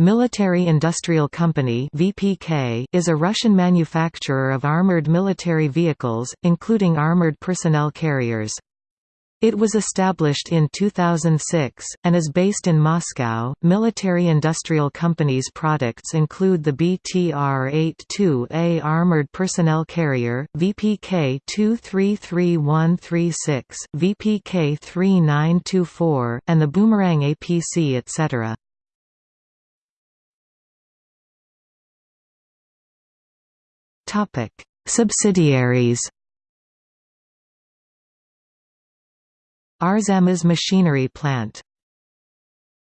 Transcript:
Military Industrial Company (VPK) is a Russian manufacturer of armored military vehicles, including armored personnel carriers. It was established in 2006, and is based in Moscow. Military Industrial Company's products include the BTR-82A armored personnel carrier, VPK 233136, VPK 3924, and the Boomerang APC etc. Subsidiaries Arzamas Machinery Plant